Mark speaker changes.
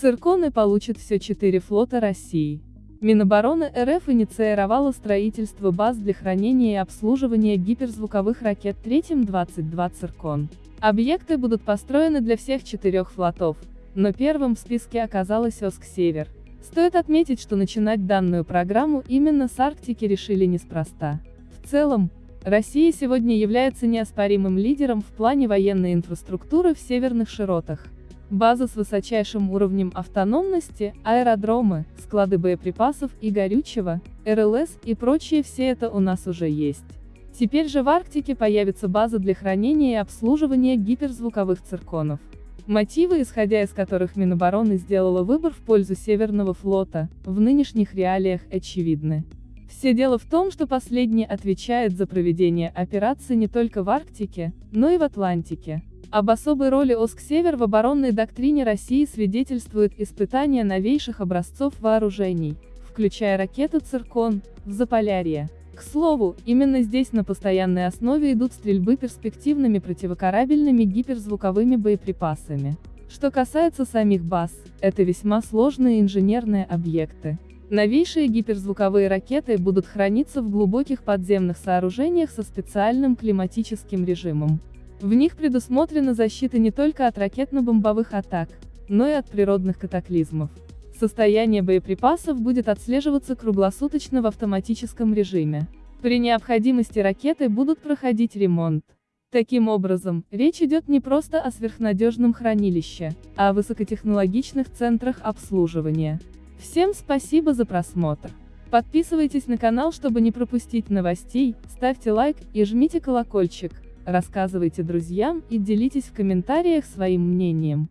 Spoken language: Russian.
Speaker 1: Цирконы получат все четыре флота России. Минобороны РФ инициировало строительство баз для хранения и обслуживания гиперзвуковых ракет третьим 22 «Циркон». Объекты будут построены для всех четырех флотов, но первым в списке оказалась Оск-Север. Стоит отметить, что начинать данную программу именно с Арктики решили неспроста. В целом, Россия сегодня является неоспоримым лидером в плане военной инфраструктуры в северных широтах. База с высочайшим уровнем автономности, аэродромы, склады боеприпасов и горючего, РЛС и прочее все это у нас уже есть. Теперь же в Арктике появится база для хранения и обслуживания гиперзвуковых цирконов. Мотивы, исходя из которых Минобороны сделала выбор в пользу Северного флота, в нынешних реалиях очевидны. Все дело в том, что последний отвечает за проведение операций не только в Арктике, но и в Атлантике. Об особой роли ОСК-Север в оборонной доктрине России свидетельствует испытание новейших образцов вооружений, включая ракету «Циркон» в Заполярье. К слову, именно здесь на постоянной основе идут стрельбы перспективными противокорабельными гиперзвуковыми боеприпасами. Что касается самих баз, это весьма сложные инженерные объекты. Новейшие гиперзвуковые ракеты будут храниться в глубоких подземных сооружениях со специальным климатическим режимом. В них предусмотрена защита не только от ракетно-бомбовых атак, но и от природных катаклизмов. Состояние боеприпасов будет отслеживаться круглосуточно в автоматическом режиме. При необходимости ракеты будут проходить ремонт. Таким образом, речь идет не просто о сверхнадежном хранилище, а о высокотехнологичных центрах обслуживания. Всем спасибо за просмотр. Подписывайтесь на канал, чтобы не пропустить новостей, ставьте лайк и жмите колокольчик. Рассказывайте друзьям и делитесь в комментариях своим мнением.